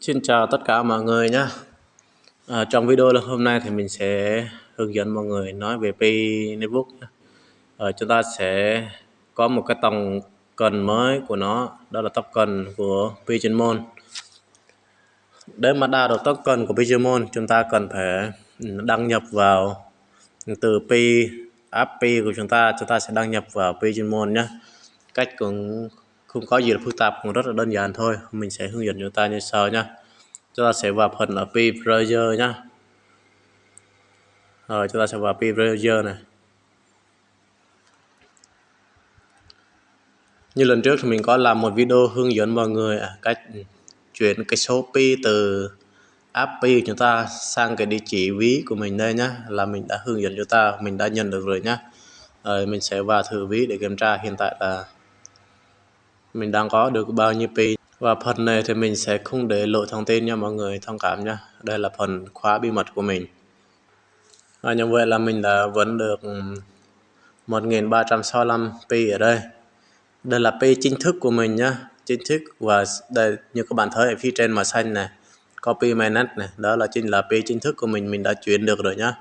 Xin chào tất cả mọi người nhé. À, trong video hôm nay thì mình sẽ hướng dẫn mọi người nói về Pi Netbook. À, chúng ta sẽ có một cái tổng cần mới của nó, đó là token của Pi chuyên. Để mà đa được token của Pi chuyên chúng ta cần phải đăng nhập vào từ Pi app Pi của chúng ta, chúng ta sẽ đăng nhập vào Pi chuyên nhé. Cách cũng không có gì là phức tạp, cũng rất là đơn giản thôi. Mình sẽ hướng dẫn chúng ta như sau nhá. Chúng ta sẽ vào phần ở P browser nhá. Rồi, chúng ta sẽ vào P browser này. Như lần trước thì mình có làm một video hướng dẫn mọi người à, cách chuyển cái số pi từ app pi chúng ta sang cái địa chỉ ví của mình đây nhá. Là mình đã hướng dẫn chúng ta, mình đã nhận được rồi nhá. Rồi mình sẽ vào thử ví để kiểm tra. Hiện tại là mình đang có được bao nhiêu pi và phần này thì mình sẽ không để lộ thông tin nha mọi người, thông cảm nha. Đây là phần khóa bí mật của mình. Và như vậy là mình đã vẫn được 1365 pi ở đây. Đây là pi chính thức của mình nhá. Chính thức và đây, như các bạn thấy ở phía trên màu xanh này, copy mainnet này, đó là chính là pi chính thức của mình mình đã chuyển được rồi nhá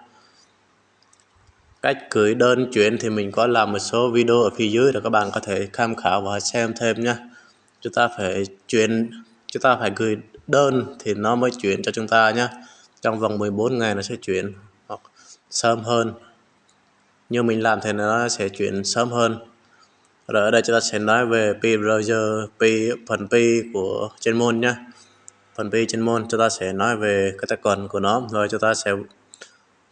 cách gửi đơn chuyển thì mình có làm một số video ở phía dưới để các bạn có thể tham khảo và xem thêm nhé. Chúng ta phải chuyển, chúng ta phải gửi đơn thì nó mới chuyển cho chúng ta nhé. Trong vòng 14 ngày nó sẽ chuyển hoặc sớm hơn. Như mình làm thì nó sẽ chuyển sớm hơn. Rồi ở đây chúng ta sẽ nói về P browser P phần P của chuyên môn nhé. Phần P chuyên môn chúng ta sẽ nói về cái tài khoản của nó. Rồi chúng ta sẽ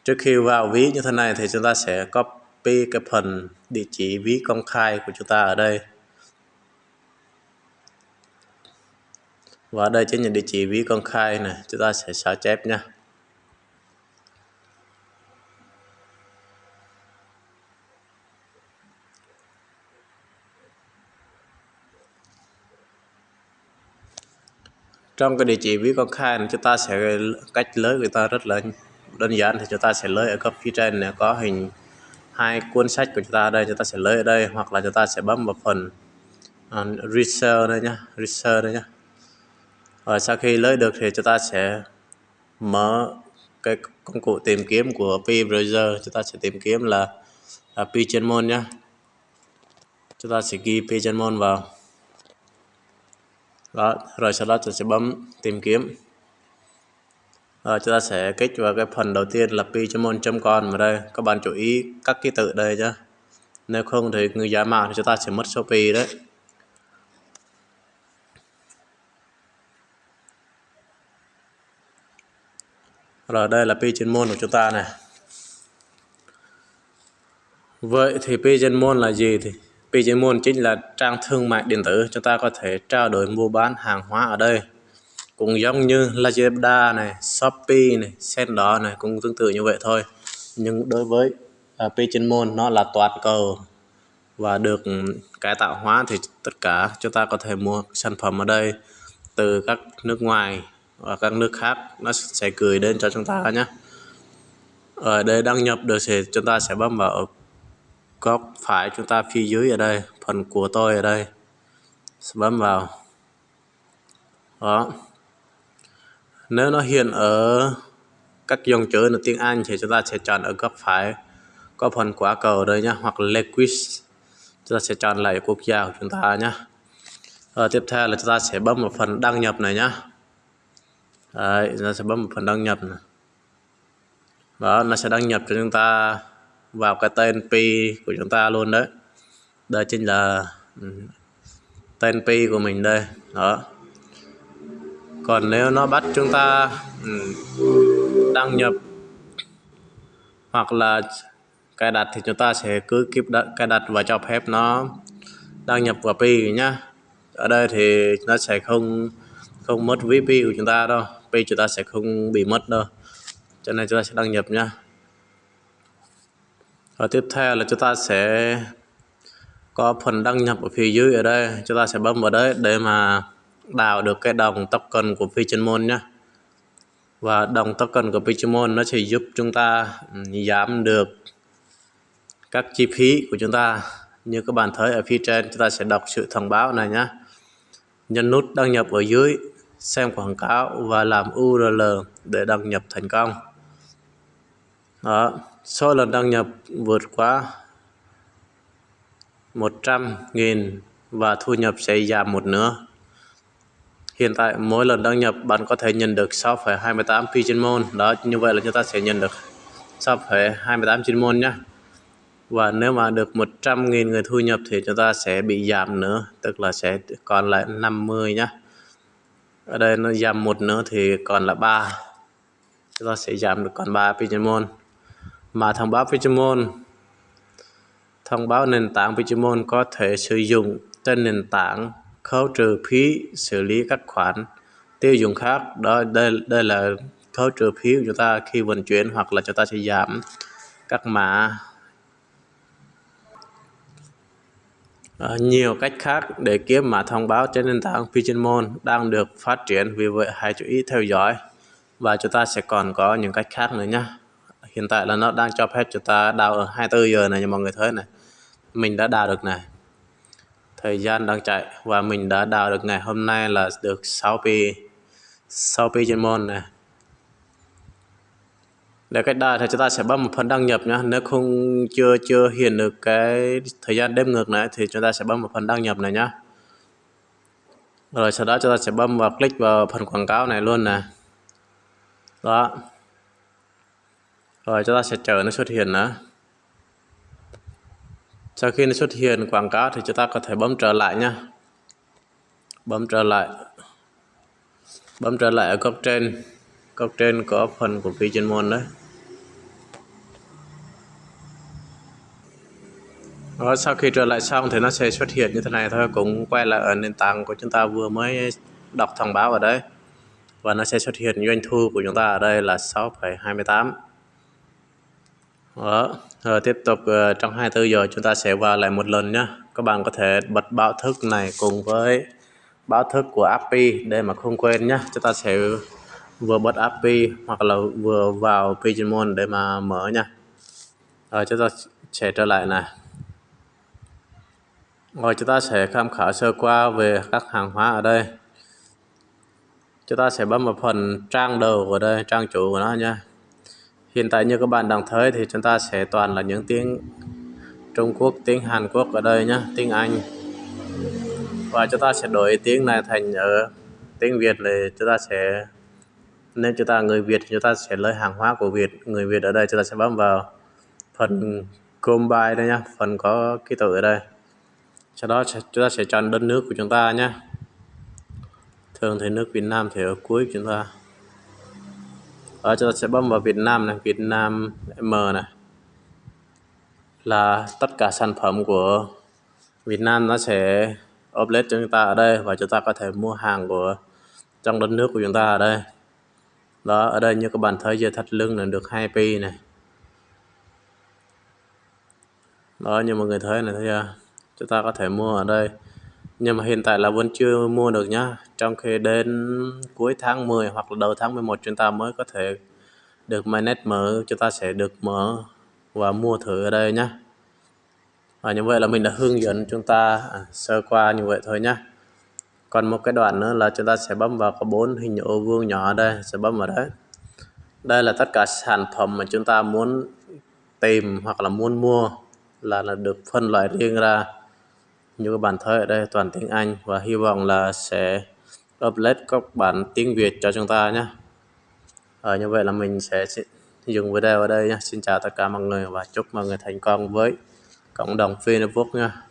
trước khi vào ví như thế này thì chúng ta sẽ copy cái phần địa chỉ ví công khai của chúng ta ở đây. Và đây chính là địa chỉ ví công khai này, chúng ta sẽ sao chép nha. Trong cái địa chỉ ví công khai này, chúng ta sẽ cách lấy người ta rất là đơn giản thì chúng ta sẽ lấy ở góc phía trên này có hình hai cuốn sách của chúng ta đây chúng ta sẽ lấy ở đây hoặc là chúng ta sẽ bấm vào phần uh, research đây nhá research đây nhá. Và sau khi lấy được thì chúng ta sẽ mở cái công cụ tìm kiếm của P browser chúng ta sẽ tìm kiếm là, là P chuyên môn nhá. Chúng ta sẽ ghi P chuyên môn vào. Đó rồi sau đó chúng ta sẽ bấm tìm kiếm à, chúng ta sẽ kích vào cái phần đầu tiên là PiChamon chấm con vào đây. Các bạn chú ý các ký tự đây nhé nếu không thì người giả mạo thì chúng ta sẽ mất số pi đấy. Rồi đây là pi chuyên môn của chúng ta này. Vậy thì pi chuyên môn là gì thì? Pi chuyên môn chính là trang thương mại điện tử. Chúng ta có thể trao đổi mua bán hàng hóa ở đây cũng giống như Lazada này, Shopee này, Sendor này cũng tương tự như vậy thôi. Nhưng đối với à, uh, Pichinmon nó là toàn cầu. Và được cải tạo hóa thì tất cả chúng ta có thể mua sản phẩm ở đây từ các nước ngoài và các nước khác. Nó sẽ gửi đến cho chúng ta nhé. Ở đây đăng nhập được thì chúng ta sẽ bấm vào góc phải chúng ta phía dưới ở đây phần của tôi ở đây. Bấm vào. Đó nếu nó hiện ở các dòng chữ là tiếng Anh thì chúng ta sẽ chọn ở góc phải có phần quả cầu đây nhá hoặc language. Chúng ta sẽ chọn lại quốc gia của chúng ta nhá. À, tiếp theo là chúng ta sẽ bấm vào phần đăng nhập này nhá. Đấy, chúng ta sẽ bấm vào phần đăng nhập này. đó nó sẽ đăng nhập cho chúng ta vào cái tên P của chúng ta luôn đấy. Đây chính là ừ, tên P của mình đây. Đó còn nếu nó bắt chúng ta ừ, đăng nhập hoặc là cài đặt thì chúng ta sẽ cứ kịp cài đặt và cho phép nó đăng nhập vào pi nhá. Ở đây thì nó sẽ không không mất VP của chúng ta đâu. Pi chúng ta sẽ không bị mất đâu. Cho nên chúng ta sẽ đăng nhập nhá. Và tiếp theo là chúng ta sẽ có phần đăng nhập ở phía dưới ở đây. Chúng ta sẽ bấm vào đấy để mà đào được cái đồng token của phi nhé và đồng token của phi nó sẽ giúp chúng ta ừ, giảm được các chi phí của chúng ta. Như các bạn thấy ở phía trên, chúng ta sẽ đọc sự thông báo này nhé nhấn nút đăng nhập ở dưới, xem quảng cáo và làm URL để đăng nhập thành công. Đó, số lần đăng nhập vượt quá 100.000 và thu nhập sẽ giảm một nửa hiện tại mỗi lần đăng nhập bạn có thể nhận được 6,28 pigeon môn đó như vậy là chúng ta sẽ nhận được 6,28 trên môn nhé. Và nếu mà được 100.000 người thu nhập thì chúng ta sẽ bị giảm nữa tức là sẽ còn lại 50 nhé. Ở đây nó giảm một nữa thì còn là 3 chúng ta sẽ giảm được còn 3 Pokemon mà thông báo Pokemon thông báo nền tảng Pokemon có thể sử dụng trên nền tảng khấu trừ phí xử lý các khoản tiêu dùng khác. Đó đây đây là khấu trừ phí của chúng ta khi vận chuyển hoặc là chúng ta sẽ giảm các mã. À, nhiều cách khác để kiếm mã thông báo trên nền tảng Pigeonmon đang được phát triển vì vậy hãy chú ý theo dõi. Và chúng ta sẽ còn có những cách khác nữa nhé hiện tại là nó đang cho phép chúng ta đào ở 24 giờ này như mọi người thấy này. Mình đã đào được này thời gian đang chạy. Và mình đã đào được ngày hôm nay là được 6 pi 6 pi trên môn này. Để cách đài thì chúng ta sẽ bấm một phần đăng nhập nhé nếu không, chưa chưa hiện được cái thời gian đếm ngược này thì chúng ta sẽ bấm một phần đăng nhập này nhé rồi sau đó chúng ta sẽ bấm vào click vào phần quảng cáo này luôn nè đó. Rồi chúng ta sẽ chờ nó xuất hiện nữa sau khi nó xuất hiện quảng cáo thì chúng ta có thể bấm trở lại nhé bấm trở lại. Bấm trở lại ở góc trên. Góc trên có phần của phi chuyên môn đấy. Rồi sau khi trở lại xong thì nó sẽ xuất hiện như thế này thôi cũng quay lại ở nền tảng của chúng ta vừa mới đọc thông báo ở đấy và nó sẽ xuất hiện doanh thu của chúng ta ở đây là 6,28 đó. Rồi tiếp tục uh, trong 24 giờ chúng ta sẽ vào lại một lần nhé các bạn có thể bật báo thức này cùng với báo thức của API để mà không quên nhé chúng ta sẽ vừa bật API hoặc là vừa vào Pigeonmon để mà mở nha rồi chúng ta sẽ trở lại này. Rồi chúng ta sẽ tham khảo sơ qua về các hàng hóa ở đây. Chúng ta sẽ bấm vào phần trang đầu của đây trang chủ của nó nha hiện tại như các bạn đang thấy thì chúng ta sẽ toàn là những tiếng Trung Quốc, tiếng Hàn Quốc ở đây nhé tiếng Anh. Và chúng ta sẽ đổi tiếng này thành ở tiếng Việt thì chúng ta sẽ nên chúng ta, người Việt thì chúng ta sẽ lấy hàng hóa của Việt, người Việt ở đây chúng ta sẽ bấm vào phần combine đây nhá, phần có ký tự ở đây. Sau đó chúng ta sẽ chọn đất nước của chúng ta nhé thường thì nước Việt Nam thì ở cuối chúng ta. Ờ, ở chúng ta sẽ bấm vào Việt Nam này, Việt Nam M này. Là tất cả sản phẩm của Việt Nam nó sẽ update cho chúng ta ở đây và chúng ta có thể mua hàng của, trong đất nước của chúng ta ở đây. Đó, ở đây như các bạn thấy giờ thắt lưng là được 2 pi này. Đó, như mọi người thấy này, thấy chưa? Chúng ta có thể mua ở đây nhưng mà hiện tại là vẫn chưa mua được nhá trong khi đến cuối tháng 10 hoặc là đầu tháng 11 chúng ta mới có thể được mainnet mở chúng ta sẽ được mở và mua thử ở đây nhá. Và như vậy là mình đã hướng dẫn chúng ta à, sơ qua như vậy thôi nhá. Còn một cái đoạn nữa là chúng ta sẽ bấm vào có bốn hình ô vuông nhỏ ở đây sẽ bấm vào đấy. Đây là tất cả sản phẩm mà chúng ta muốn tìm hoặc là muốn mua là là được phân loại riêng ra như các bạn thấy ở đây toàn tiếng Anh và hy vọng là sẽ upload các bản tiếng Việt cho chúng ta nhé. À, như vậy là mình sẽ dừng video ở đây nhé. Xin chào tất cả mọi người và chúc mọi người thành công với cộng đồng Facebook nha